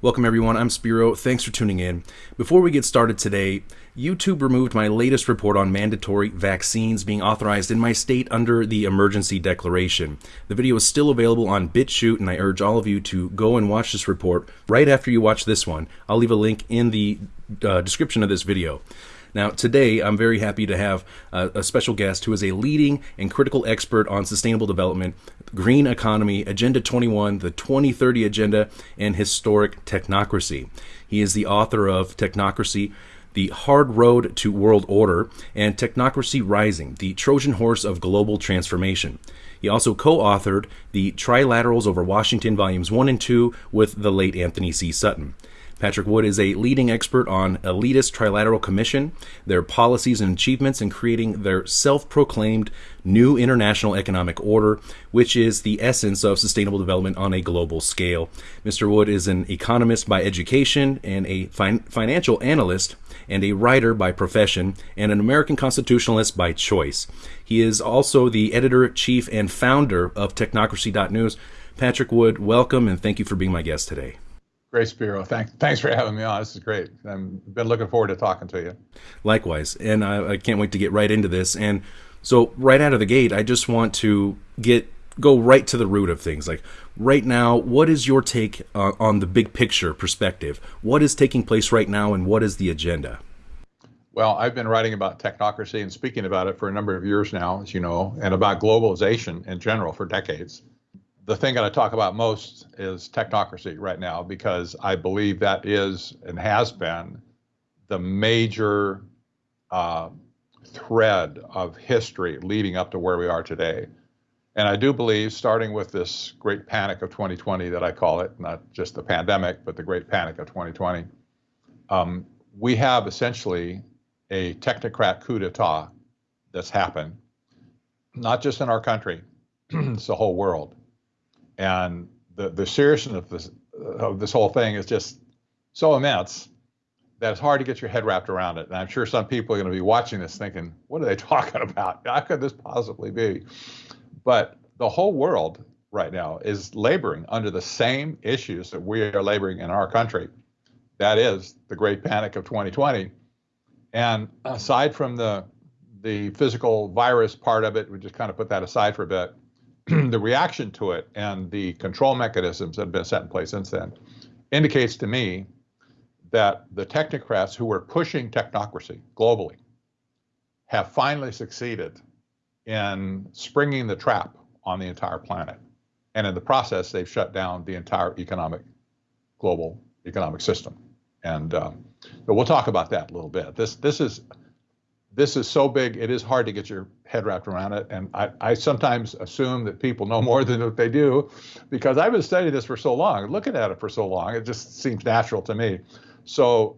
Welcome, everyone. I'm Spiro. Thanks for tuning in. Before we get started today, YouTube removed my latest report on mandatory vaccines being authorized in my state under the emergency declaration. The video is still available on BitChute, and I urge all of you to go and watch this report right after you watch this one. I'll leave a link in the uh, description of this video. Now, today I'm very happy to have a, special guest who is a leading and critical expert on sustainable development, green economy, Agenda 21, the 2030 Agenda, and historic technocracy. He is the author of Technocracy. The Hard Road to World Order, and Technocracy Rising, the Trojan Horse of Global Transformation. He also co authored the Trilaterals over Washington, Volumes 1 and 2, with the late Anthony C. Sutton. Patrick Wood is a leading expert on elitist trilateral commission, their policies and achievements in creating their self-proclaimed new international economic order, which is the essence of sustainable development on a global scale. Mr. Wood is an economist by education and a fin- financial analyst and a writer by profession and an American constitutionalist by choice. He is also the editor, chief, and founder of technocracy.news. Patrick Wood, welcome and thank you for being my guest today. Great, Spiro. Thanks, thanks for having me on. This is great. I've been looking forward to talking to you. Likewise, and I, I can't wait to get right into this. And so, right out of the gate, I just want to get go right to the root of things. Like right now, what is your take uh, on the big picture perspective? What is taking place right now, and what is the agenda? Well, I've been writing about technocracy and speaking about it for a number of years now, as you know, and about globalization in general for decades the thing that I talk about most is technocracy right now because I believe that is and has been the major uh, thread of history leading up to where we are today. And I do believe, starting with this great panic of 2020 that I call it, not just the pandemic, but the great panic of 2020, um, we have essentially a technocrat coup d'etat that's happened, not just in our country, it's the whole world and the the seriousness of this of this whole thing is just so immense that it's hard to get your head wrapped around it. And I'm sure some people are going to be watching this thinking, what are they talking about? How could this possibly be? But the whole world right now is laboring under the same issues that we are laboring in our country. That is the great panic of 2020. And uh-huh. aside from the the physical virus part of it, we just kind of put that aside for a bit. the reaction to it and the control mechanisms that have been set in place since then indicates to me that the technocrats who were pushing technocracy globally have finally succeeded in springing the trap on the entire planet. And in the process, they've shut down the entire economic, global economic system. And um, but we'll talk about that a little bit. This this is this is so big, it is hard to get your head wrapped around it. And I, I sometimes assume that people know more than what they do because I've been studying this for so long, looking at it for so long, it just seems natural to me. So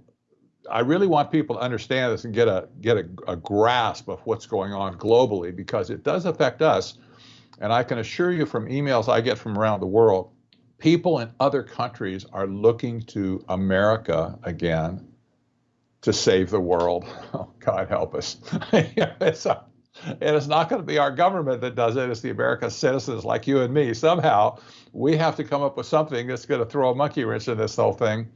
I really want people to understand this and get a get a, a grasp of what's going on globally because it does affect us. And I can assure you from emails I get from around the world, people in other countries are looking to America again to save the world. Oh, God help us. it's a, and it's not going to be our government that does it. It's the American citizens like you and me. Somehow we have to come up with something that's going to throw a monkey wrench in this whole thing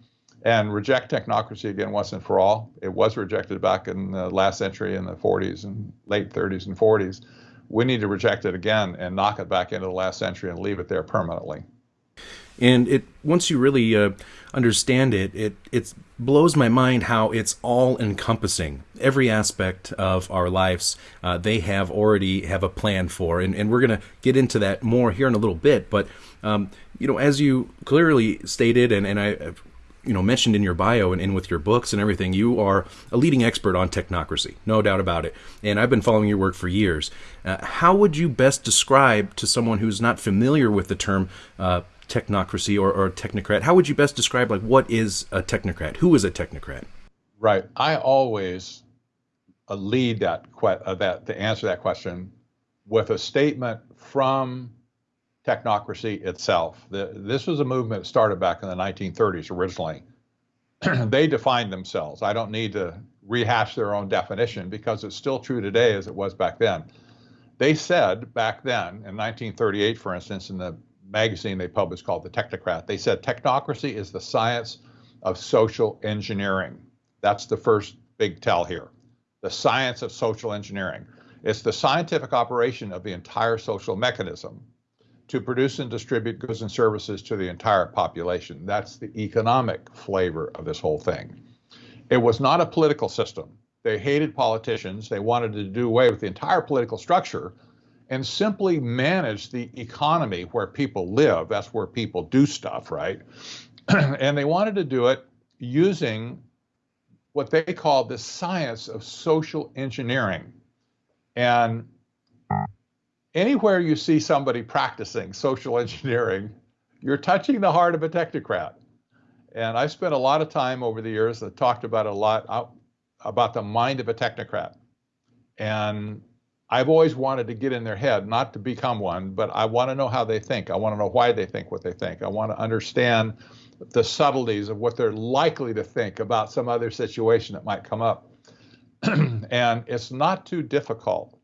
and reject technocracy again once and for all. It was rejected back in the last century in the 40s and late 30s and 40s. We need to reject it again and knock it back into the last century and leave it there permanently and it once you really uh, understand it, it it blows my mind how it's all encompassing. Every aspect of our lives, uh, they have already have a plan for, and, and we're gonna get into that more here in a little bit. But um, you know, as you clearly stated, and and I. You know, mentioned in your bio and, and with your books and everything, you are a leading expert on technocracy, no doubt about it. And I've been following your work for years. Uh, how would you best describe to someone who's not familiar with the term uh, technocracy or, or technocrat. How would you best describe like what is a technocrat? Who is a technocrat? Right. I always uh, lead that uh, that to answer that question with a statement from technocracy itself. The, this was a movement that started back in the 1930s originally. they defined themselves. I don't need to rehash their own definition because it's still true today as it was back then. They said back then, in 1938, for instance, in the magazine they published called The Technocrat. They said technocracy is the science of social engineering. That's the first big tell here. The science of social engineering. It's the scientific operation of the entire social mechanism to produce and distribute goods and services to the entire population. That's the economic flavor of this whole thing. It was not a political system. They hated politicians. They wanted to do away with the entire political structure and simply manage the economy where people live. That's where people do stuff, right? and they wanted to do it using what they called the science of social engineering. And anywhere you see somebody practicing social engineering, you're touching the heart of a technocrat. And I spent a lot of time over the years that talked about a lot uh, about the mind of a technocrat. And I've always wanted to get in their head, not to become one, but I want to know how they think. I want to know why they think what they think. I want to understand the subtleties of what they're likely to think about some other situation that might come up. and it's not too difficult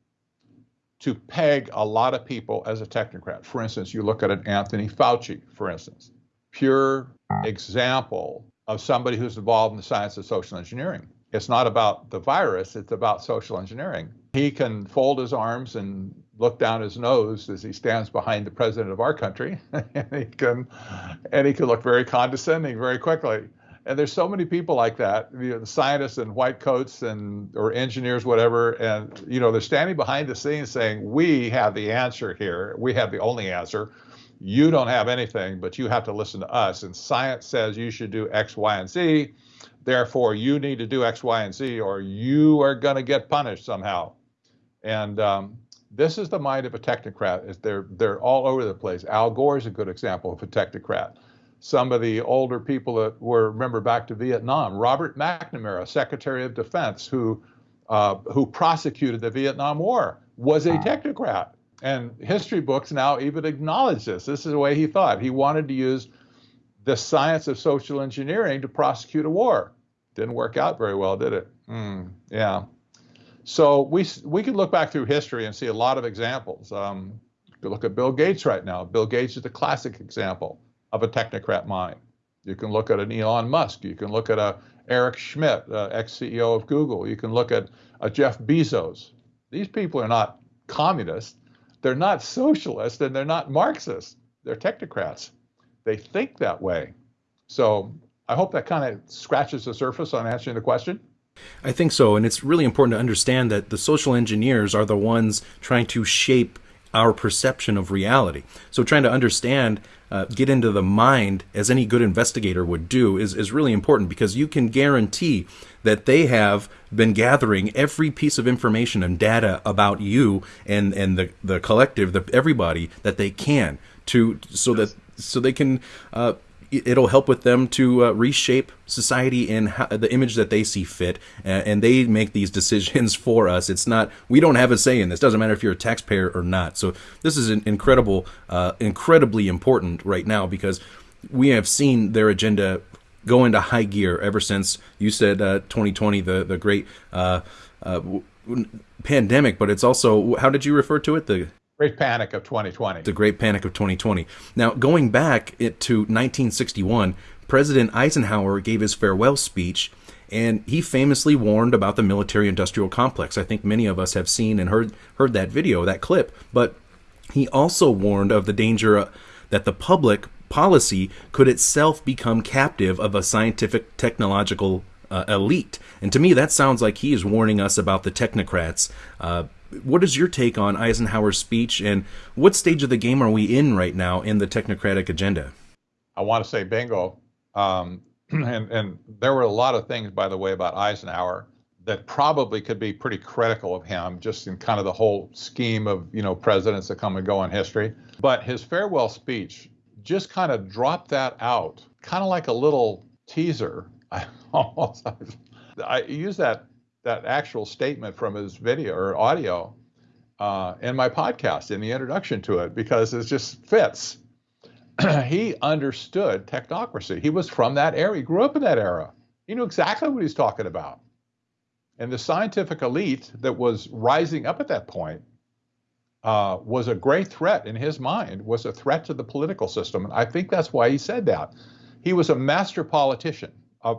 to peg a lot of people as a technocrat. For instance, you look at an Anthony Fauci, for instance, pure example of somebody who's involved in the science of social engineering. It's not about the virus, it's about social engineering. He can fold his arms and look down his nose as he stands behind the president of our country, and he can and he can look very condescending very quickly. And there's so many people like that, you know, scientists in white coats and or engineers, whatever, and you know they're standing behind the scenes saying, "We have the answer here. We have the only answer. You don't have anything, but you have to listen to us. And science says you should do X, Y, and Z. Therefore, you need to do X, Y, and Z, or you are going to get punished somehow." And um, this is the mind of a technocrat. They're they're all over the place. Al Gore is a good example of a technocrat some of the older people that were remember back to Vietnam. Robert McNamara, Secretary of Defense, who uh, who prosecuted the Vietnam War, was a technocrat. And history books now even acknowledge this. This is the way he thought. He wanted to use the science of social engineering to prosecute a war. Didn't work out very well, did it? Mm, yeah. So we we could look back through history and see a lot of examples. Um, look at Bill Gates right now. Bill Gates is the classic example of a technocrat mind. You can look at an Elon Musk. You can look at a Eric Schmidt, uh, ex-CEO of Google. You can look at a Jeff Bezos. These people are not communists. They're not socialists, and they're not Marxists. They're technocrats. They think that way. So I hope that kind of scratches the surface on answering the question. I think so, and it's really important to understand that the social engineers are the ones trying to shape our perception of reality. So trying to understand, uh, get into the mind, as any good investigator would do, is, is really important because you can guarantee that they have been gathering every piece of information and data about you and, and the, the collective, the everybody that they can to so that so they can uh, it'll help with them to uh, reshape society in how, the image that they see fit, and, and they make these decisions for us. It's not we don't have a say in this. Doesn't matter if you're a taxpayer or not. So this is an incredible, uh, incredibly important right now because we have seen their agenda go into high gear ever since you said uh, 2020, the the great uh, uh, pandemic. But it's also how did you refer to it? The Great Panic of 2020. The Great Panic of 2020. Now, going back to 1961, President Eisenhower gave his farewell speech, and he famously warned about the military-industrial complex. I think many of us have seen and heard heard that video, that clip. But he also warned of the danger uh, that the public policy could itself become captive of a scientific technological uh, elite. And to me, that sounds like he is warning us about the technocrats. Uh, what is your take on Eisenhower's speech, and what stage of the game are we in right now in the technocratic agenda? I want to say bingo. Um, and, and there were a lot of things, by the way, about Eisenhower that probably could be pretty critical of him, just in kind of the whole scheme of you know presidents that come and go in history. But his farewell speech just kind of dropped that out, kind of like a little teaser. I almost I use that that actual statement from his video or audio uh, in my podcast in the introduction to it because it just fits. he understood technocracy. He was from that era. He grew up in that era. He knew exactly what he's talking about. And the scientific elite that was rising up at that point uh, was a great threat in his mind, was a threat to the political system. And I think that's why he said that. He was a master politician, a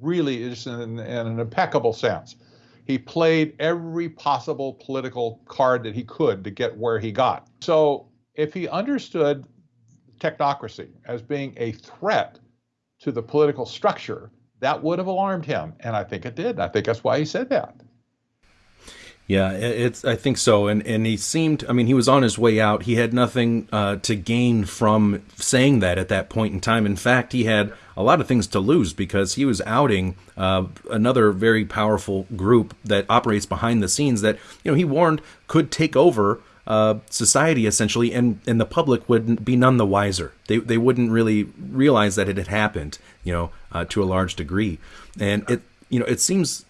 really is in, in an impeccable sense. He played every possible political card that he could to get where he got. So if he understood technocracy as being a threat to the political structure, that would have alarmed him. And I think it did. I think that's why he said that. Yeah, it's. I think so, and and he seemed. I mean, he was on his way out. He had nothing uh, to gain from saying that at that point in time. In fact, he had a lot of things to lose because he was outing uh, another very powerful group that operates behind the scenes that you know he warned could take over uh, society essentially, and and the public would be none the wiser. They they wouldn't really realize that it had happened, you know, uh, to a large degree, and it you know it seems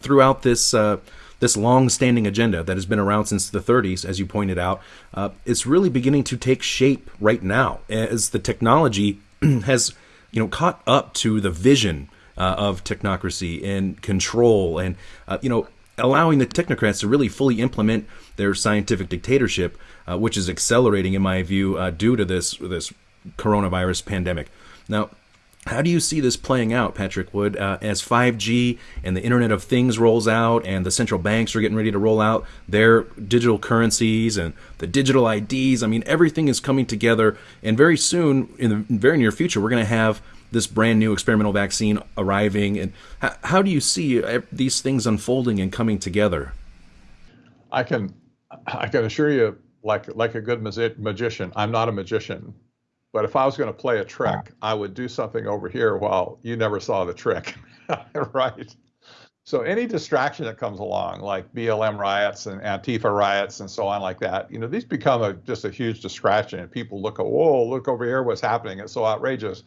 throughout this uh, this long-standing agenda that has been around since the 30s, as you pointed out, uh, it's really beginning to take shape right now as the technology has, you know, caught up to the vision uh, of technocracy and control, and uh, you know, allowing the technocrats to really fully implement their scientific dictatorship, uh, which is accelerating, in my view, uh, due to this this coronavirus pandemic. Now, how do you see this playing out, Patrick Wood, uh, as 5G and the Internet of Things rolls out and the central banks are getting ready to roll out their digital currencies and the digital IDs? I mean, everything is coming together, and very soon, in the very near future, we're going to have this brand new experimental vaccine arriving. And how, how do you see uh, these things unfolding and coming together? I can, I can assure you, like like a good magician, I'm not a magician. But if I was going to play a trick, I would do something over here while you never saw the trick, right? So any distraction that comes along, like BLM riots and Antifa riots and so on, like that, you know, these become a, just a huge distraction, and people look at, whoa, look over here, what's happening? It's so outrageous.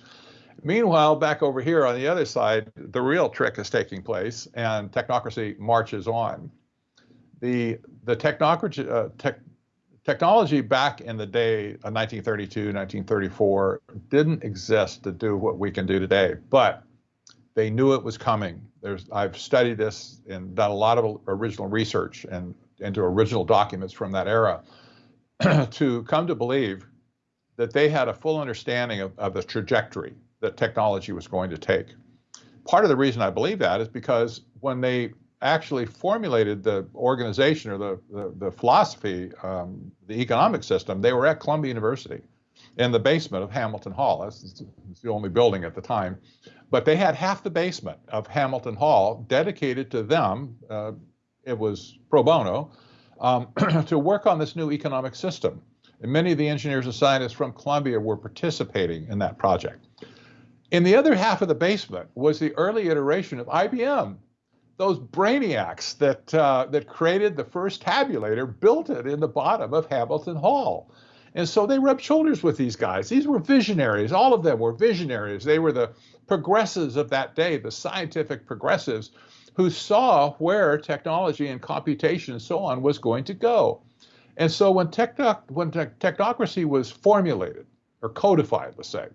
Meanwhile, back over here on the other side, the real trick is taking place, and technocracy marches on. The the technocracy uh, tech, technology back in the day uh, of 1932, 1934 didn't exist to do what we can do today, but they knew it was coming. There's, I've studied this and done a lot of original research and into original documents from that era to come to believe that they had a full understanding of, of the trajectory that technology was going to take. Part of the reason I believe that is because when they actually formulated the organization or the, the, the philosophy, um, the economic system, they were at Columbia University in the basement of Hamilton Hall. That's, the only building at the time. But they had half the basement of Hamilton Hall dedicated to them. Uh, it was pro bono um, to work on this new economic system. And many of the engineers and scientists from Columbia were participating in that project. In the other half of the basement was the early iteration of IBM, those brainiacs that uh, that created the first tabulator built it in the bottom of Hamilton Hall. And so they rubbed shoulders with these guys. These were visionaries. All of them were visionaries. They were the progressives of that day, the scientific progressives who saw where technology and computation and so on was going to go. And so when, techno- when te- technocracy was formulated or codified, let's say,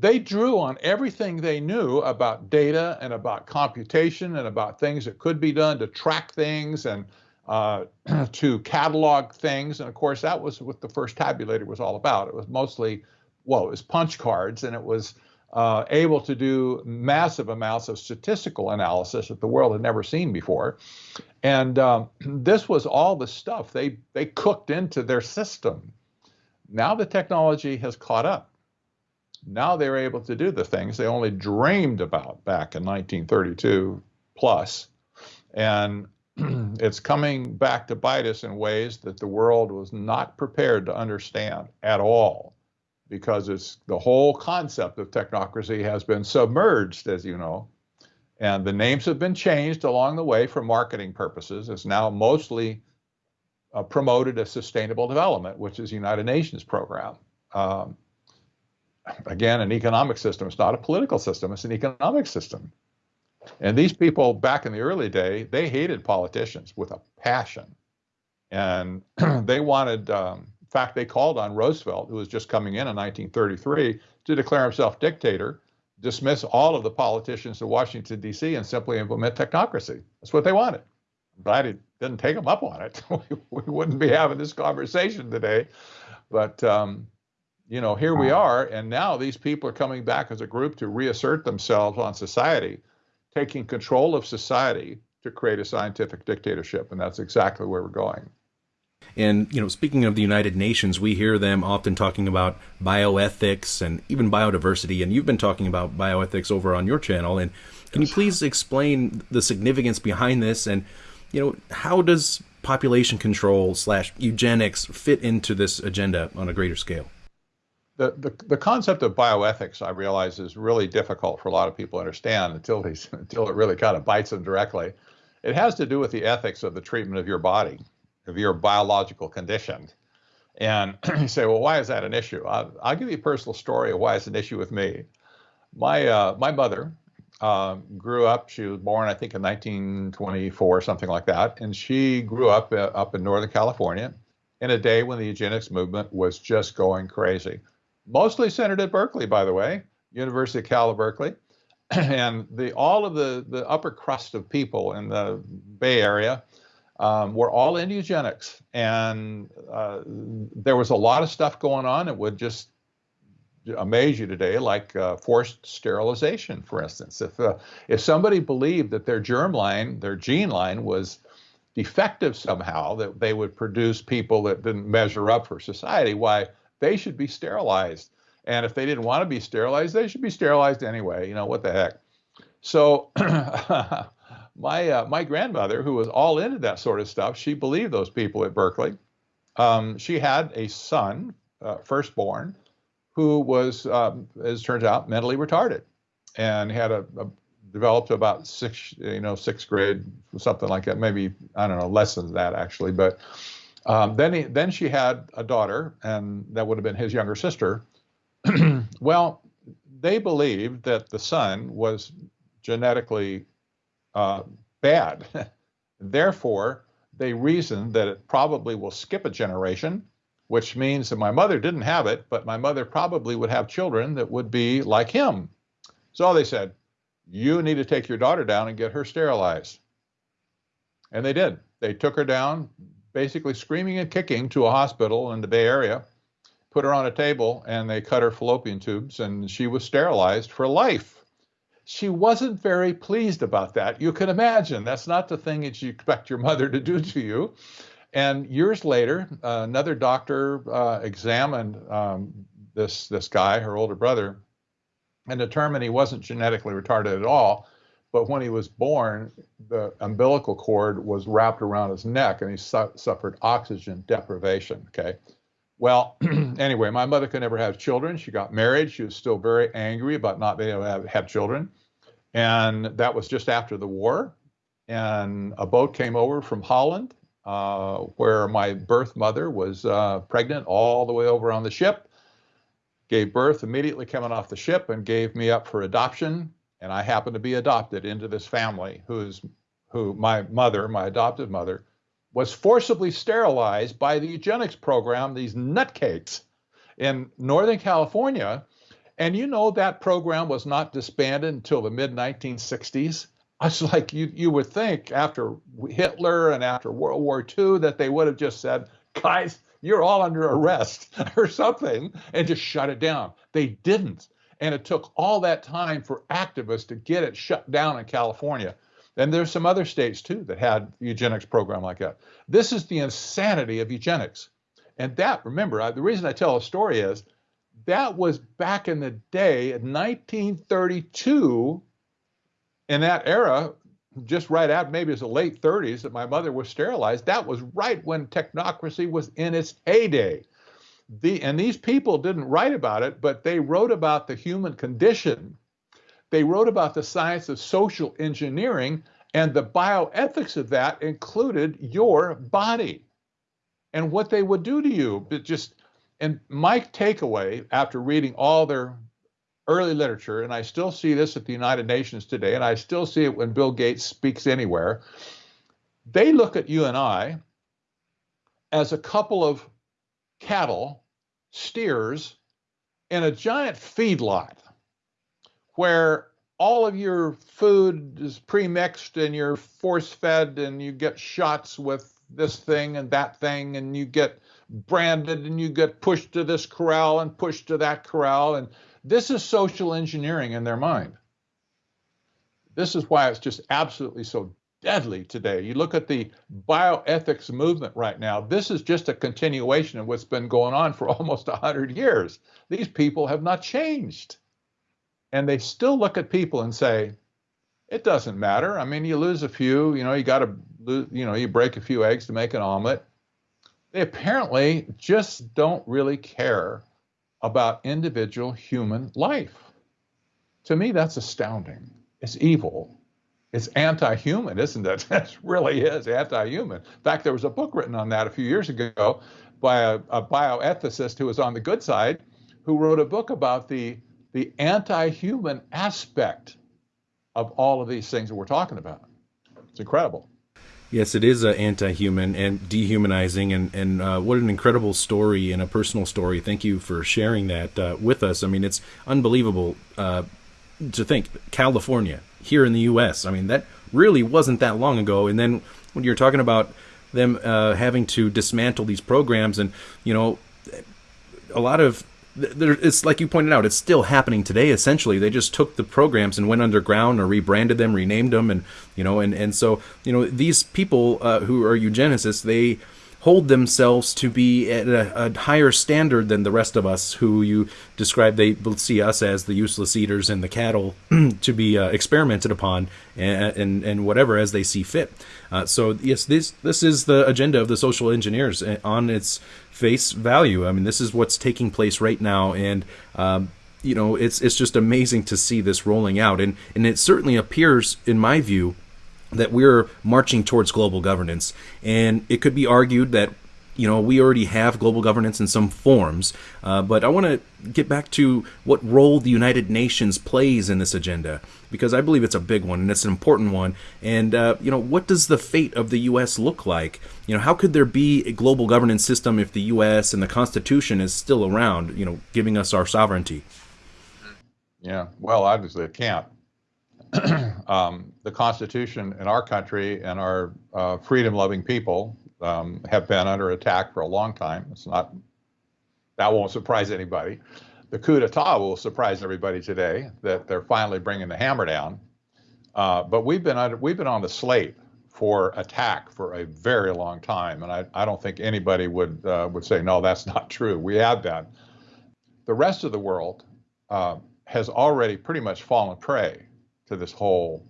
they drew on everything they knew about data and about computation and about things that could be done to track things and uh, to catalog things. And of course, that was what the first tabulator was all about. It was mostly, well, it was punch cards and it was uh, able to do massive amounts of statistical analysis that the world had never seen before. And um, this was all the stuff they, they cooked into their system. Now the technology has caught up now they're able to do the things they only dreamed about back in 1932. And it's coming back to bite us in ways that the world was not prepared to understand at all because it's the whole concept of technocracy has been submerged, as you know. And the names have been changed along the way for marketing purposes. It's now mostly uh, promoted as sustainable development, which is United Nations program. Um, again, an economic system. It's not a political system, it's an economic system. And these people back in the early day, they hated politicians with a passion. And they wanted, um, in fact, they called on Roosevelt, who was just coming in in 1933, to declare himself dictator, dismiss all of the politicians in Washington, D.C., and simply implement technocracy. That's what they wanted. I'm glad he, didn't take them up on it, we, wouldn't be having this conversation today. But um, you know, here we are, and now these people are coming back as a group to reassert themselves on society, taking control of society to create a scientific dictatorship, and that's exactly where we're going. And, you know, speaking of the United Nations, we hear them often talking about bioethics and even biodiversity. And you've been talking about bioethics over on your channel. And can you please explain the significance behind this? And, you know, how does population control slash eugenics fit into this agenda on a greater scale? The, the, the concept of bioethics, I realize, is really difficult for a lot of people to understand until, they, until it really kind of bites them directly. It has to do with the ethics of the treatment of your body of your biological condition. And you say, well, why is that an issue? I'll, I'll, give you a personal story of why it's an issue with me. My uh, my mother uh, grew up. She was born, I think, in 1924, something like that, and she grew up uh, up in Northern California in a day when the eugenics movement was just going crazy. Mostly centered at Berkeley, by the way, University of Cal Berkeley, and the all of the the upper crust of people in the Bay Area um, were all in eugenics. And uh, there was a lot of stuff going on. It would just amaze you today, like uh, forced sterilization, for instance. If, uh, if somebody believed that their germ line, their gene line was defective somehow, that they would produce people that didn't measure up for society, why they should be sterilized. And if they didn't want to be sterilized, they should be sterilized anyway. You know, what the heck? So my uh, my grandmother, who was all into that sort of stuff, she believed those people at Berkeley. Um, she had a son, uh, firstborn, who was, um, as turns out, mentally retarded, and had a, a, developed about six, you know, sixth grade, something like that. Maybe I don't know, less than that actually. But um, then he, then she had a daughter, and that would have been his younger sister. well, they believed that the son was genetically uh, bad. Therefore, they reasoned that it probably will skip a generation, which means that my mother didn't have it, but my mother probably would have children that would be like him. So they said, You need to take your daughter down and get her sterilized. And they did. They took her down, basically screaming and kicking, to a hospital in the Bay Area, put her on a table, and they cut her fallopian tubes, and she was sterilized for life she wasn't very pleased about that. You can imagine that's not the thing that you expect your mother to do to you. And years later, uh, another doctor uh, examined um, this this guy, her older brother, and determined he wasn't genetically retarded at all. But when he was born, the umbilical cord was wrapped around his neck, and he su- suffered oxygen deprivation. Okay. Well, anyway, my mother could never have children. She got married. She was still very angry about not being able to have, have children. And that was just after the war. And a boat came over from Holland, uh, where my birth mother was uh, pregnant all the way over on the ship. Gave birth immediately coming off the ship and gave me up for adoption. And I happened to be adopted into this family who's who my mother, my adopted mother, was forcibly sterilized by the eugenics program, these nutcakes in Northern California and you know that program was not disbanded until the mid 1960s. I was like, you, you would think after Hitler and after World War II that they would have just said, guys, you're all under arrest or something, and just shut it down. They didn't. And it took all that time for activists to get it shut down in California. And there's some other states too that had eugenics program like that. This is the insanity of eugenics. And that, remember, I, the reason I tell a story is that was back in the day, in 1932. In that era, just right out maybe it was the late 30s that my mother was sterilized. That was right when technocracy was in its heyday. The, and these people didn't write about it, but they wrote about the human condition. They wrote about the science of social engineering, and the bioethics of that included your body and what they would do to you. But just and my takeaway after reading all their early literature, and I still see this at the United Nations today, and I still see it when Bill Gates speaks anywhere, they look at you and I as a couple of cattle, steers, in a giant feedlot where all of your food is pre-mixed and you're force-fed and you get shots with this thing and that thing and you get branded and you get pushed to this corral and pushed to that corral. And this is social engineering in their mind. This is why it's just absolutely so deadly today you look at the bioethics movement right now this is just a continuation of what's been going on for almost 100 years these people have not changed and they still look at people and say, it doesn't matter. I mean, you lose a few, you know, you got to, you know, you break a few eggs to make an omelet. They apparently just don't really care about individual human life. To me, that's astounding. It's evil. It's anti human, isn't it? It really is anti human. In fact, there was a book written on that a few years ago by a, a bioethicist who was on the good side who wrote a book about the the anti-human aspect of all of these things that we're talking about. It's incredible. Yes, it is uh, anti-human and dehumanizing, and and uh, what an incredible story and a personal story. Thank you for sharing that uh, with us. I mean, it's unbelievable uh, to think California here in the U.S. I mean, that really wasn't that long ago. And then when you're talking about them uh, having to dismantle these programs, and you know, a lot of there, it's like you pointed out, it's still happening today. Essentially, they just took the programs and went underground or rebranded them, renamed them, and you know, and and so you know, these people uh, who are eugenicists, they hold themselves to be at a, a, higher standard than the rest of us who you describe they see us as the useless eaters and the cattle to be uh, experimented upon and, and, and whatever as they see fit. Uh, so yes this this is the agenda of the social engineers uh, on its face value. I mean this is what's taking place right now and um, you know it's it's just amazing to see this rolling out. And and it certainly appears in my view that we're marching towards global governance. And it could be argued that you know we already have global governance in some forms uh, but i want to get back to what role the united nations plays in this agenda because i believe it's a big one and it's an important one. And uh, you know what does the fate of the us look like? You know how could there be a global governance system if the us and the constitution is still around you know giving us our sovereignty? Yeah well obviously it can't um, the Constitution in our country and our uh, freedom-loving people um, have been under attack for a long time. It's not that won't surprise anybody. The coup d'état will surprise everybody today that they're finally bringing the hammer down. Uh, but we've been under, we've been on the slate for attack for a very long time, and I, I don't think anybody would uh, would say no, that's not true. We have been. The rest of the world uh, has already pretty much fallen prey to this whole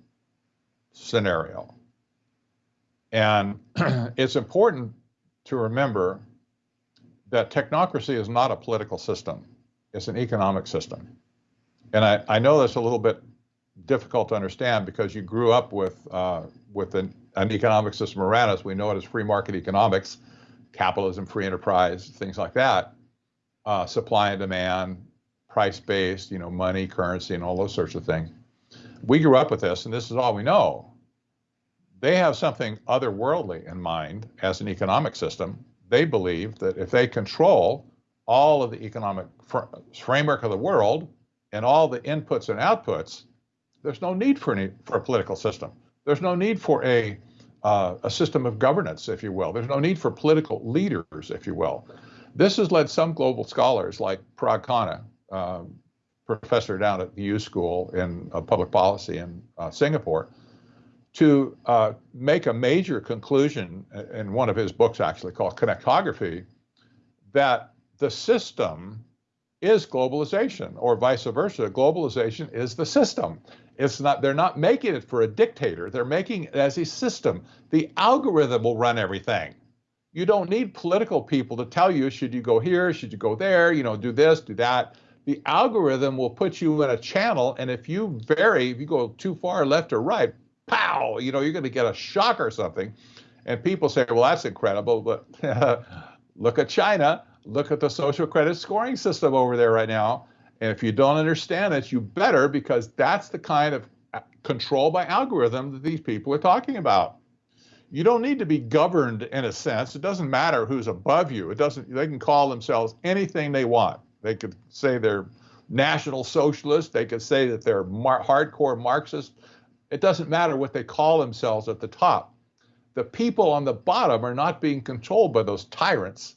scenario. And it's important to remember that technocracy is not a political system, it's an economic system. And I, I know that's a little bit difficult to understand because you grew up with, uh, with an, an economic system around us. We know it as free market economics, capitalism, free enterprise, things like that, uh, supply and demand, price based, you know, money, currency, and all those sorts of things we grew up with this, and this is all we know. They have something otherworldly in mind as an economic system. They believe that if they control all of the economic fr- framework of the world and all the inputs and outputs, there's no need for any for a political system. There's no need for a uh, a system of governance, if you will. There's no need for political leaders, if you will. This has led some global scholars like Parag Khanna, um, professor down at the U School in uh, public policy in uh, Singapore, to uh, make a major conclusion in one of his books, actually called Connectography, that the system is globalization, or vice versa. Globalization is the system. It's not. They're not making it for a dictator. They're making it as a system. The algorithm will run everything. You don't need political people to tell you should you go here, should you go there, you know, do this, do that the algorithm will put you in a channel, and if you vary, if you go too far left or right, pow, you know, you're going to get a shock or something. And people say, well, that's incredible, but look at China, look at the social credit scoring system over there right now. And if you don't understand it, you better, because that's the kind of uh, control by algorithm that these people are talking about. You don't need to be governed in a sense. It doesn't matter who's above you. It doesn't. They can call themselves anything they want. They could say they're national socialists. They could say that they're mar- hardcore Marxists. It doesn't matter what they call themselves at the top. The people on the bottom are not being controlled by those tyrants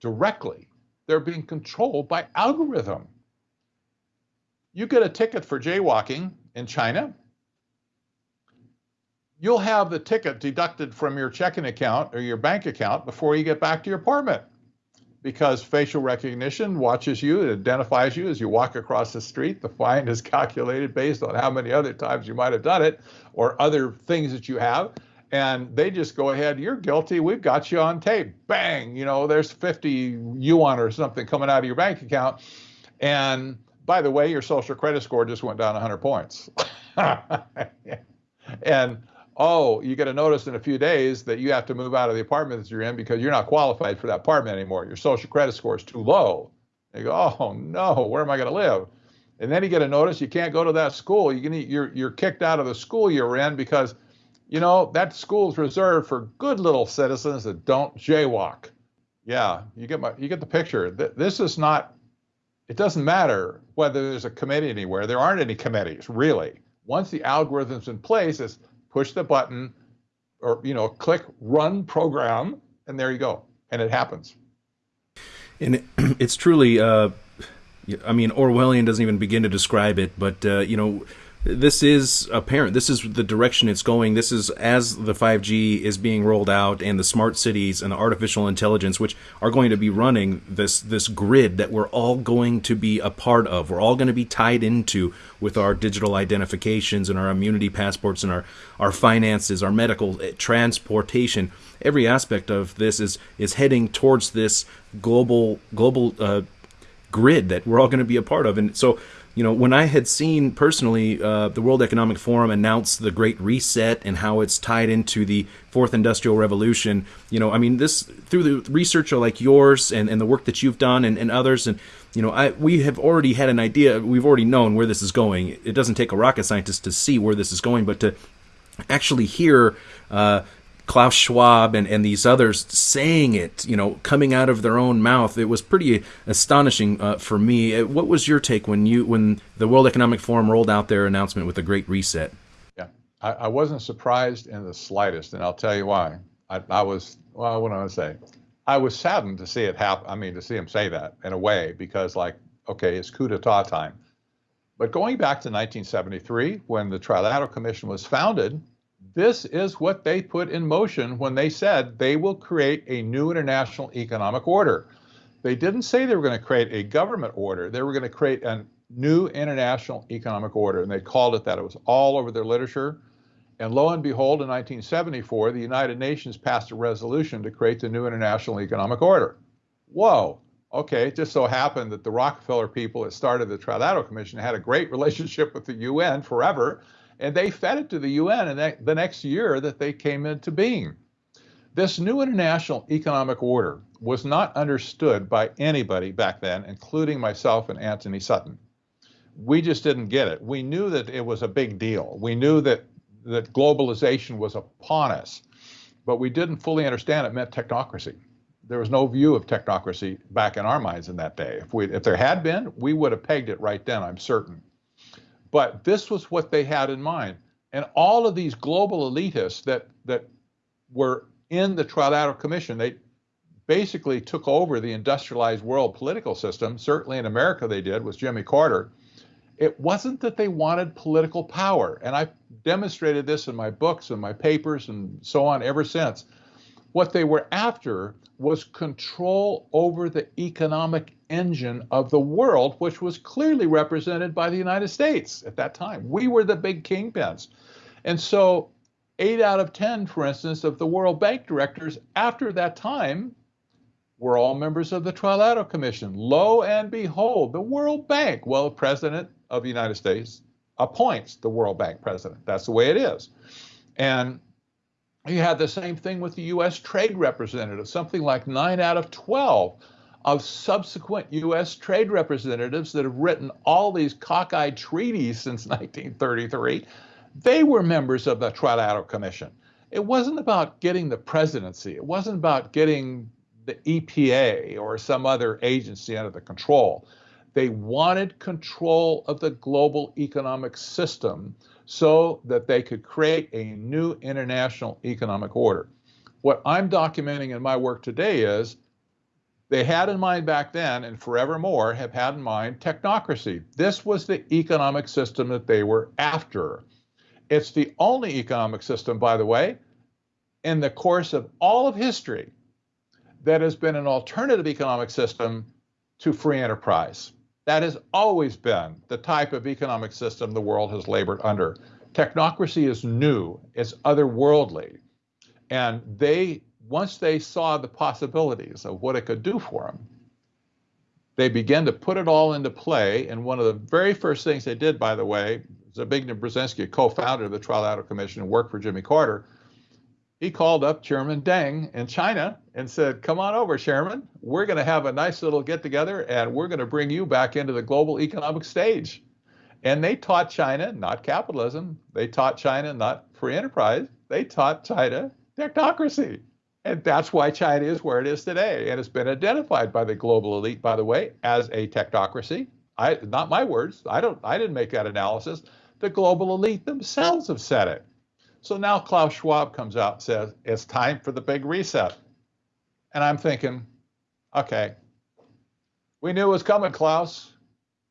directly. They're being controlled by algorithm. You get a ticket for jaywalking in China, you'll have the ticket deducted from your checking account or your bank account before you get back to your apartment because facial recognition watches you, it identifies you as you walk across the street. The fine is calculated based on how many other times you might have done it or other things that you have. And they just go ahead, you're guilty, we've got you on tape. Bang, you know, there's 50 yuan or something coming out of your bank account. And by the way, your social credit score just went down 100 points. and oh, you get a notice in a few days that you have to move out of the apartment that you're in because you're not qualified for that apartment anymore. Your social credit score is too low. You go, oh no, where am I going to live? And then you get a notice you can't go to that school. You can, you're you're kicked out of the school you're in because, you know, that school's reserved for good little citizens that don't jaywalk. Yeah, you get my you get the picture. This is not. It doesn't matter whether there's a committee anywhere. There aren't any committees really. Once the algorithm's in place, it's push the button or you know click run program and there you go. And it happens. And it's truly uh, i mean orwellian doesn't even begin to describe it but uh, you know this is apparent. This is the direction it's going. This is as the 5G is being rolled out and the smart cities and the artificial intelligence, which are going to be running this this grid that we're all going to be a part of. We're all going to be tied into with our digital identifications and our immunity passports and our our finances, our medical eh, transportation. Every aspect of this is is heading towards this global global uh, grid that we're all going to be a part of. And so you know, when I had seen personally uh, the World Economic Forum announce the Great Reset and how it's tied into the Fourth Industrial Revolution, you know, I mean, this through the research like yours and, and the work that you've done and, and others, and you know, I we have already had an idea. We've already known where this is going. It doesn't take a rocket scientist to see where this is going, but to actually hear. Uh, Klaus Schwab and, and these others saying it, you know, coming out of their own mouth. It was pretty astonishing uh, for me. Uh, what was your take when you when the World Economic Forum rolled out their announcement with a Great Reset? Yeah, I, I wasn't surprised in the slightest, and I'll tell you why. I, I was well, what do I say? I was saddened to see it happen. I mean, to see him say that in a way, because like, okay, it's coup d'état time. But going back to 1973, when the Trilateral Commission was founded, this is what they put in motion when they said they will create a new international economic order. They didn't say they were going to create a government order. They were going to create a new international economic order, and they called it that. It was all over their literature. And lo and behold, in 1974, the United Nations passed a resolution to create the new international economic order. Whoa. Okay, it just so happened that the Rockefeller people that started the Trilateral Commission had a great relationship with the UN forever and they fed it to the UN and the next year that they came into being. This new international economic order was not understood by anybody back then, including myself and Anthony Sutton. We just didn't get it. We knew that it was a big deal. We knew that that globalization was upon us, but we didn't fully understand it meant technocracy. There was no view of technocracy back in our minds in that day. If we if there had been, we would have pegged it right then, I'm certain. But this was what they had in mind. And all of these global elitists that that were in the Trilateral Commission, they basically took over the industrialized world political system. Certainly in America they did, with Jimmy Carter. It wasn't that they wanted political power. And I've demonstrated this in my books and my papers and so on ever since. What they were after was control over the economic engine of the world, which was clearly represented by the United States at that time. We were the big kingpins. And so, eight out of 10, for instance, of the World Bank directors after that time were all members of the Trilateral Commission. Lo and behold, the World Bank, well, the president of the United States appoints the World Bank president. That's the way it is. And you had the same thing with the U.S. trade representatives. Something like nine out of 12 of subsequent U.S. trade representatives that have written all these cockeyed treaties since 1933, they were members of the Trilateral Commission. It wasn't about getting the presidency. It wasn't about getting the EPA or some other agency under the control. They wanted control of the global economic system so that they could create a new international economic order. What I'm documenting in my work today is they had in mind back then and forevermore have had in mind technocracy. This was the economic system that they were after. It's the only economic system, by the way, in the course of all of history that has been an alternative economic system to free enterprise. That has always been the type of economic system the world has labored under. Technocracy is new, it's otherworldly. And they, once they saw the possibilities of what it could do for them, they began to put it all into play. And one of the very first things they did, by the way, Zbigniew Brzezinski, co-founder of the Trilateral Commission and worked for Jimmy Carter, he called up Chairman Deng in China and said, Come on over, Chairman. We're going to have a nice little get together and we're going to bring you back into the global economic stage. And they taught China not capitalism, they taught China not free enterprise, they taught China technocracy. And that's why China is where it is today. And it's been identified by the global elite, by the way, as a technocracy. I, not my words. I don't. I didn't make that analysis. The global elite themselves have said it. So now Klaus Schwab comes out and says, it's time for the big reset. And I'm thinking, okay, we knew it was coming, Klaus.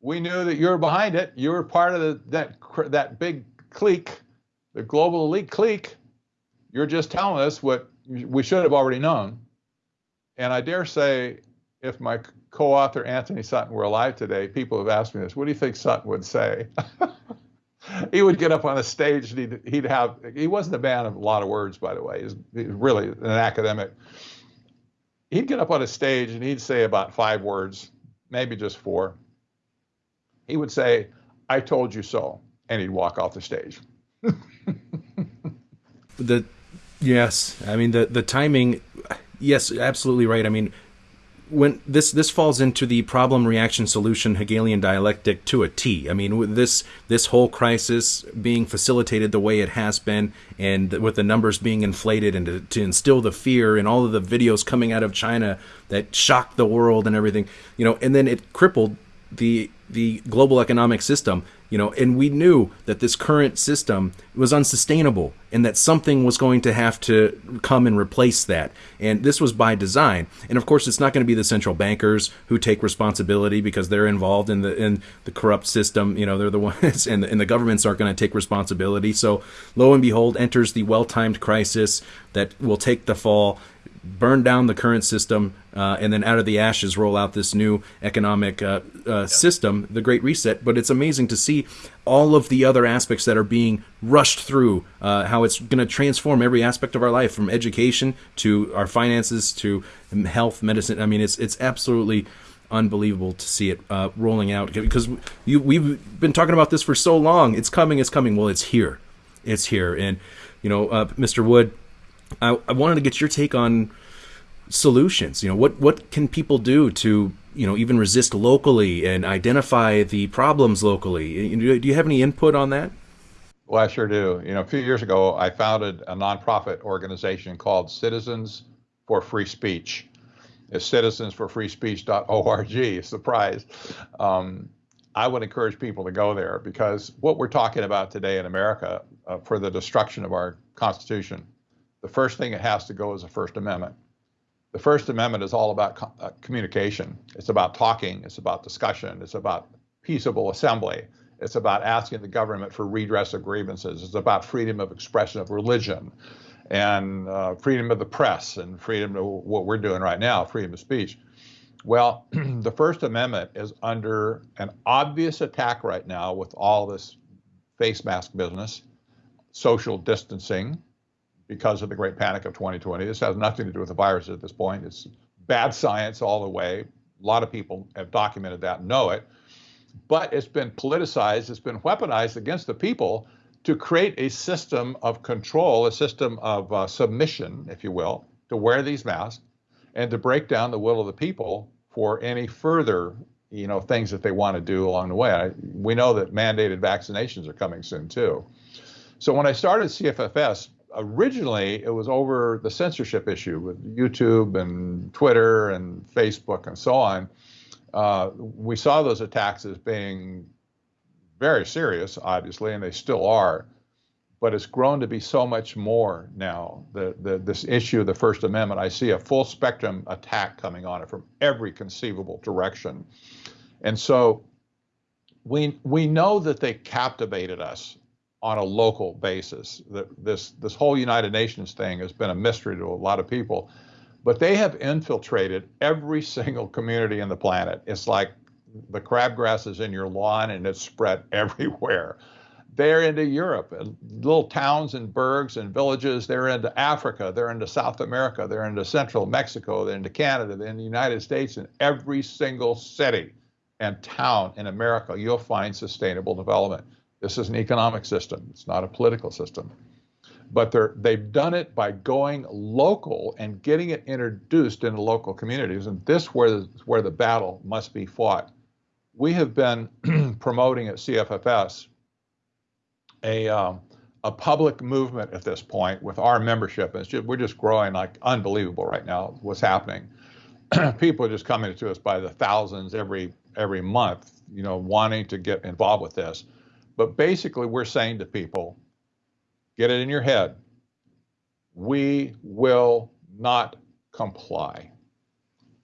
We knew that you were behind it. You were part of the, that, that big clique, the global elite clique. You're just telling us what we should have already known. And I dare say, if my co author Anthony Sutton were alive today, people have asked me this what do you think Sutton would say? he would get up on a stage and he'd, he'd have he wasn't a man of a lot of words by the way. He's, he's really an academic. He'd get up on a stage and he'd say about five words maybe just four. He would say i told you so and he'd walk off the stage. The yes. I mean the the timing yes absolutely right. I mean when this this falls into the problem reaction solution Hegelian dialectic to a T. I mean, with this this whole crisis being facilitated the way it has been, and with the numbers being inflated, and to, to instill the fear, and all of the videos coming out of China that shocked the world and everything, you know, and then it crippled the the global economic system you know and we knew that this current system was unsustainable and that something was going to have to come and replace that. And this was by design. And of course it's not going to be the central bankers who take responsibility because they're involved in the in the corrupt system you know they're the ones and, and the governments aren't going to take responsibility. So lo and behold enters the well-timed crisis that will take the fall burn down the current system, uh, and then out of the ashes roll out this new economic uh, uh, system, the Great Reset. But it's amazing to see all of the other aspects that are being rushed through, uh, how it's going to transform every aspect of our life, from education to our finances to health, medicine. I mean, it's it's absolutely unbelievable to see it uh, rolling out because you, we've been talking about this for so long. It's coming, it's coming. Well, it's here, it's here, and you know, uh, Mr. Wood I, I wanted to get your take on solutions. You know, what what can people do to you know even resist locally and identify the problems locally? Do you have any input on that? Well, I sure do. You know, a few years ago, I founded a nonprofit organization called Citizens for Free Speech. It's citizensforfreespeech.org. Surprise. Um, I would encourage people to go there because what we're talking about today in America uh, for the destruction of our Constitution the first thing it has to go is the First Amendment. The First Amendment is all about co- uh, communication. It's about talking. It's about discussion. It's about peaceable assembly. It's about asking the government for redress of grievances. It's about freedom of expression of religion and uh, freedom of the press and freedom of what we're doing right now, freedom of speech. Well, the First Amendment is under an obvious attack right now with all this face mask business, social distancing, because of the great panic of 2020. This has nothing to do with the virus at this point. It's bad science all the way. A lot of people have documented that and know it. But it's been politicized, it's been weaponized against the people to create a system of control, a system of uh, submission, if you will, to wear these masks and to break down the will of the people for any further you know things that they want to do along the way. I, we know that mandated vaccinations are coming soon too. So when I started CFFS, originally it was over the censorship issue with YouTube and Twitter and Facebook and so on. Uh, we saw those attacks as being very serious, obviously, and they still are. But it's grown to be so much more now. The, the, this issue of the First Amendment, I see a full spectrum attack coming on it from every conceivable direction. And so we, we know that they captivated us on a local basis. That this, this whole United Nations thing has been a mystery to a lot of people but they have infiltrated every single community in the planet. It's like the crabgrass is in your lawn and it's spread everywhere. They're into Europe, little towns and burgs and villages. They're into Africa. They're into South America. They're into Central Mexico. They're into Canada. They're in the United States. In every single city and town in America, you'll find sustainable development. This is an economic system. It's not a political system. But they've done it by going local and getting it introduced into local communities. And this where the, where the battle must be fought. We have been promoting at cffs a um, a public movement at this point with our membership. It's just, we're just growing like unbelievable right now what's happening. People are just coming to us by the thousands every every month you know wanting to get involved with this but basically we're saying to people Get it in your head. We will not comply.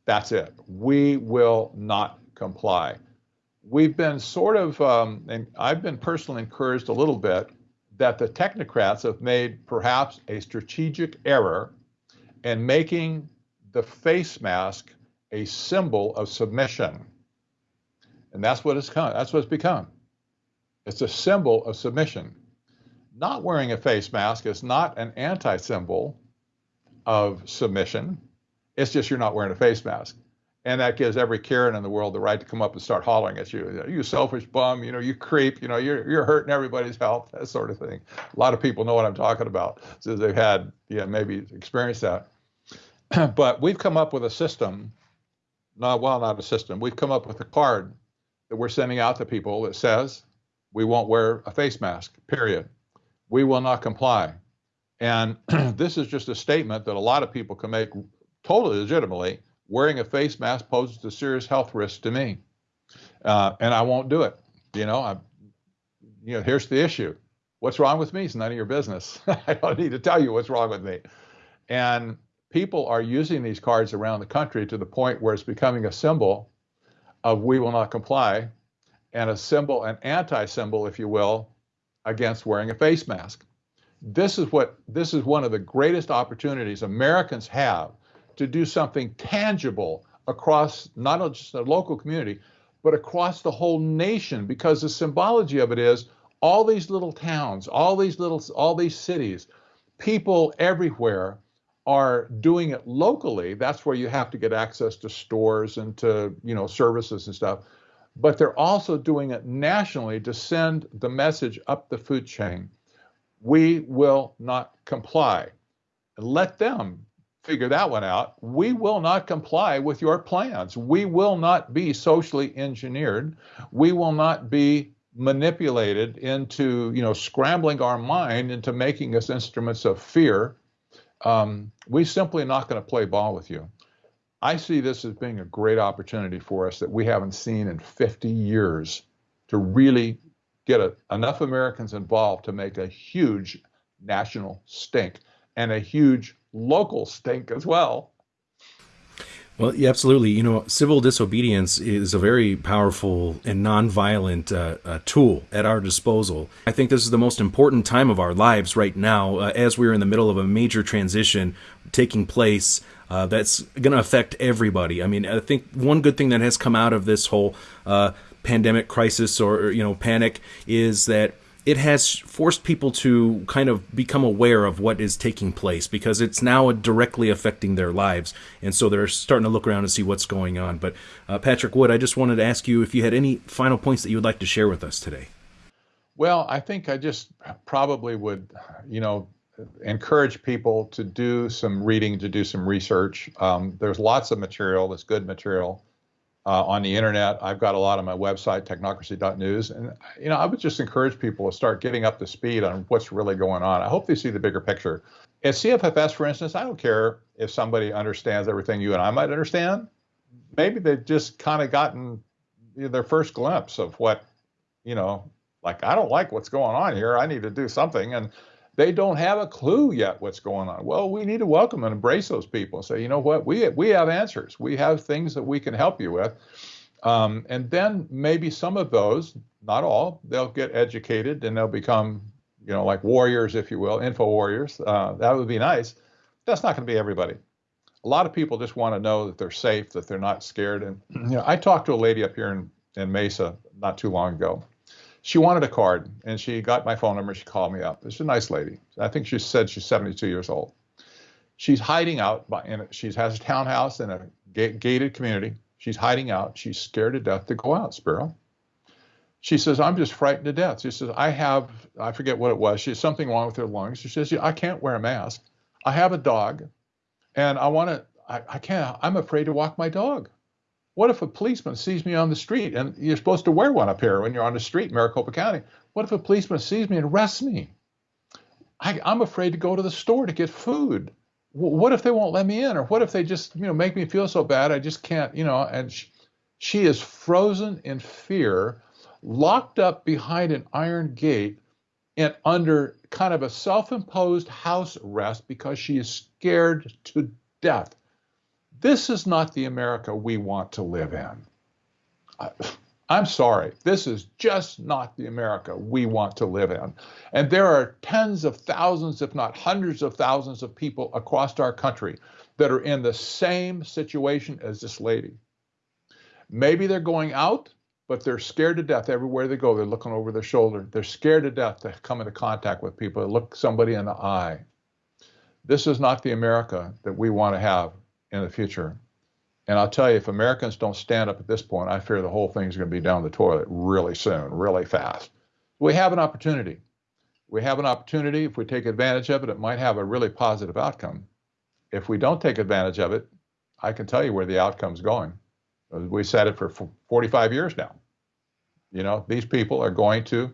That's it. We will not comply. We've been sort of, um, and I've been personally encouraged a little bit that the technocrats have made perhaps a strategic error in making the face mask a symbol of submission. And that's what it's come, that's what it's become. It's a symbol of submission not wearing a face mask is not an anti symbol of submission. It's just you're not wearing a face mask. And that gives every Karen in the world the right to come up and start hollering at you. You selfish bum, you know, you creep, you know, you're, you're hurting everybody's health, that sort of thing. A lot of people know what I'm talking about since they've had, yeah, maybe experienced that. but we've come up with a system, not well, not a system. We've come up with a card that we're sending out to people that says we won't wear a face mask, period we will not comply. And this is just a statement that a lot of people can make totally legitimately. Wearing a face mask poses a serious health risk to me, uh, and I won't do it. You know, I, you know, here's the issue. What's wrong with me is none of your business. I don't need to tell you what's wrong with me. And people are using these cards around the country to the point where it's becoming a symbol of we will not comply and a symbol, an anti symbol, if you will, against wearing a face mask. This is what this is one of the greatest opportunities Americans have to do something tangible across not just the local community, but across the whole nation because the symbology of it is all these little towns, all these little all these cities, people everywhere are doing it locally. That's where you have to get access to stores and to, you know, services and stuff but they're also doing it nationally to send the message up the food chain. We will not comply. Let them figure that one out. We will not comply with your plans. We will not be socially engineered. We will not be manipulated into, you know, scrambling our mind into making us instruments of fear. Um, we simply not going to play ball with you. I see this as being a great opportunity for us that we haven't seen in 50 years to really get a, enough Americans involved to make a huge national stink and a huge local stink as well. Well, yeah, absolutely. You know, civil disobedience is a very powerful and nonviolent uh, uh, tool at our disposal. I think this is the most important time of our lives right now, uh, as we're in the middle of a major transition taking place uh, that's going to affect everybody. I mean, I think one good thing that has come out of this whole uh, pandemic crisis or you know panic is that it has forced people to kind of become aware of what is taking place because it's now directly affecting their lives. And so they're starting to look around and see what's going on. But uh, Patrick Wood, I just wanted to ask you if you had any final points that you would like to share with us today. Well, I think I just probably would, you know, encourage people to do some reading, to do some research. Um, there's lots of material that's good material uh, on the internet. I've got a lot on my website, technocracy.news. And, you know, I would just encourage people to start getting up to speed on what's really going on. I hope they see the bigger picture. At CFFS, for instance, I don't care if somebody understands everything you and I might understand. maybe they've just kind of gotten their first glimpse of what, you know, like I don't like what's going on here. I need to do something, and they don't have a clue yet what's going on. Well, we need to welcome and embrace those people and say, you know what, we we have answers. We have things that we can help you with. Um, and then maybe some of those, not all, they'll get educated and they'll become, you know, like warriors, if you will, info warriors. Uh, that would be nice. That's not going to be everybody. A lot of people just want to know that they're safe, that they're not scared. And you know, I talked to a lady up here in, in Mesa not too long ago. She wanted a card, and she got my phone number. She called me up. She's a nice lady. I think she said she's 72 years old. She's hiding out. By, in a, she has a townhouse in a gated community She's hiding out. She's scared to death to go out, Spiro. She says, I'm just frightened to death. She says, I have, I forget what it was. She has something wrong with her lungs. She says, I can't wear a mask. I have a dog and I want to, I, I can't, I'm afraid to walk my dog. What if a policeman sees me on the street and you're supposed to wear one up here when you're on the street in Maricopa County? What if a policeman sees me and arrests me? I, I'm afraid to go to the store to get food what if they won't let me in or what if they just you know make me feel so bad i just can't you know and she, she is frozen in fear locked up behind an iron gate and under kind of a self-imposed house arrest because she is scared to death this is not the america we want to live in I'm sorry, this is just not the America we want to live in. And there are tens of thousands, if not hundreds of thousands of people across our country that are in the same situation as this lady. Maybe they're going out, but they're scared to death everywhere they go. They're looking over their shoulder. They're scared to death to come into contact with people, to look somebody in the eye. This is not the America that we want to have in the future. And I'll tell you, if Americans don't stand up at this point, I fear the whole thing's going to be down the toilet really soon, really fast. We have an opportunity. We have an opportunity. If we take advantage of it, it might have a really positive outcome. If we don't take advantage of it, I can tell you where the outcome's going. We've said it for 45 years now. You know, these people are going to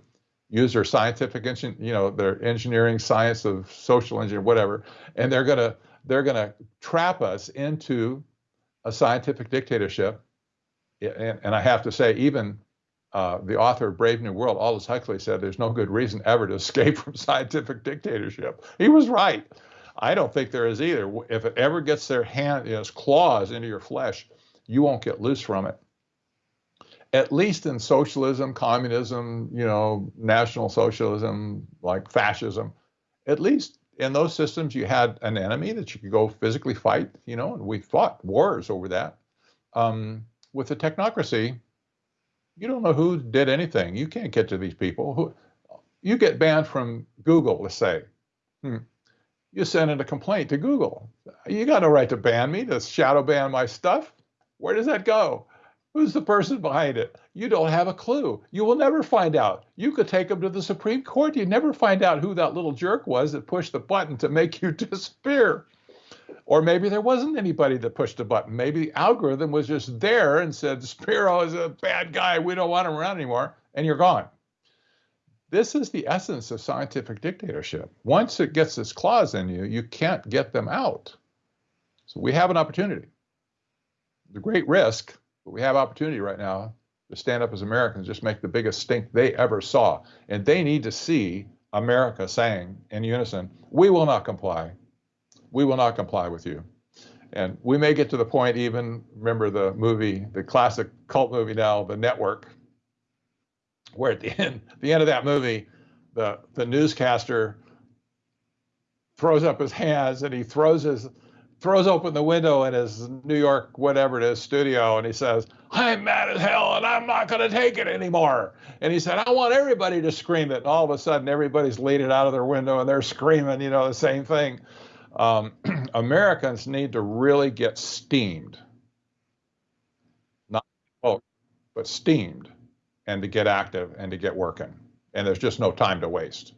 use their scientific, you know, their engineering, science of social engineering, whatever, and they're gonna they're gonna trap us into a scientific dictatorship. And, and I have to say, even uh, the author of Brave New World, Aldous Huxley, said there's no good reason ever to escape from scientific dictatorship. He was right. I don't think there is either. If it ever gets their hand, its claws into your flesh, you won't get loose from it. At least in socialism, communism, you know, national socialism, like fascism, at least in those systems, you had an enemy that you could go physically fight, you know, and we fought wars over that. Um, with the technocracy, you don't know who did anything. You can't get to these people. Who, you get banned from Google, let's say. Hmm. You send in a complaint to Google. You got no right to ban me, to shadow ban my stuff. Where does that go? Who's the person behind it? You don't have a clue. You will never find out. You could take them to the Supreme Court. You'd never find out who that little jerk was that pushed the button to make you disappear. Or maybe there wasn't anybody that pushed the button. Maybe the algorithm was just there and said, Spiro is a bad guy. We don't want him around anymore. And you're gone. This is the essence of scientific dictatorship. Once it gets its claws in you, you can't get them out. So we have an opportunity. The great risk but we have opportunity right now to stand up as Americans, just make the biggest stink they ever saw. And they need to see America saying in unison, we will not comply. We will not comply with you. And we may get to the point even, remember the movie, the classic cult movie now, The Network, where at the end, the end of that movie, the, the newscaster throws up his hands and he throws his throws open the window in his New York, whatever it is, studio, and he says, I'm mad as hell and I'm not going to take it anymore. And he said, I want everybody to scream it. And all of a sudden, everybody's leaning out of their window and they're screaming, you know, the same thing. Um, Americans need to really get steamed. Not oh, but steamed and to get active and to get working. And there's just no time to waste.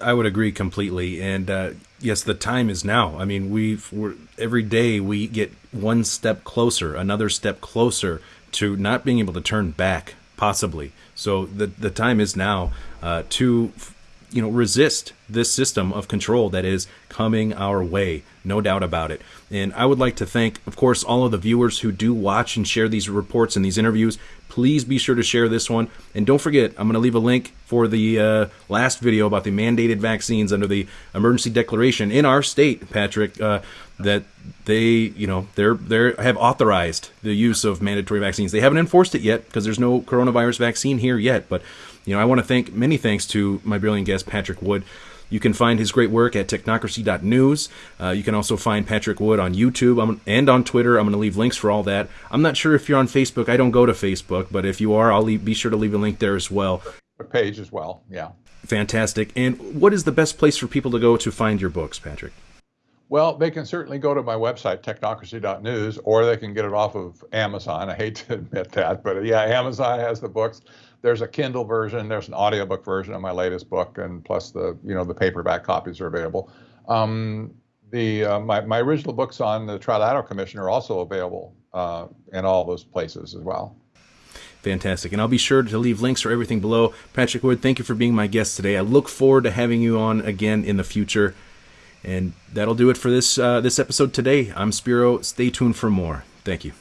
I would agree completely. And uh, yes, the time is now. I mean, we're, every day we get one step closer, another step closer to not being able to turn back, possibly. So the the time is now uh, to you know resist this system of control that is coming our way no doubt about it. And i would like to thank of course all of the viewers who do watch and share these reports and these interviews. Please be sure to share this one. And don't forget i'm going to leave a link for the uh, last video about the mandated vaccines under the emergency declaration in our state patrick uh, that they you know they're they have authorized the use of mandatory vaccines. They haven't enforced it yet because there's no coronavirus vaccine here yet but you know, I want to thank many thanks to my brilliant guest, Patrick Wood. You can find his great work at technocracy.news. Uh, you can also find Patrick Wood on YouTube and on Twitter. I'm going to leave links for all that. I'm not sure if you're on Facebook. I don't go to Facebook, but if you are, I'll leave, be sure to leave a link there as well. A page as well, yeah. Fantastic. And what is the best place for people to go to find your books, Patrick? Well, they can certainly go to my website, technocracy.news, or they can get it off of Amazon. I hate to admit that, but yeah, Amazon has the books there's a Kindle version, there's an audiobook version of my latest book, and plus the you know the paperback copies are available. Um, the uh, my my original books on the Trilateral Commission are also available uh, in all those places as well. Fantastic. And I'll be sure to leave links for everything below. Patrick Wood, thank you for being my guest today. I look forward to having you on again in the future. And that'll do it for this uh, this episode today. I'm Spiro. Stay tuned for more. Thank you.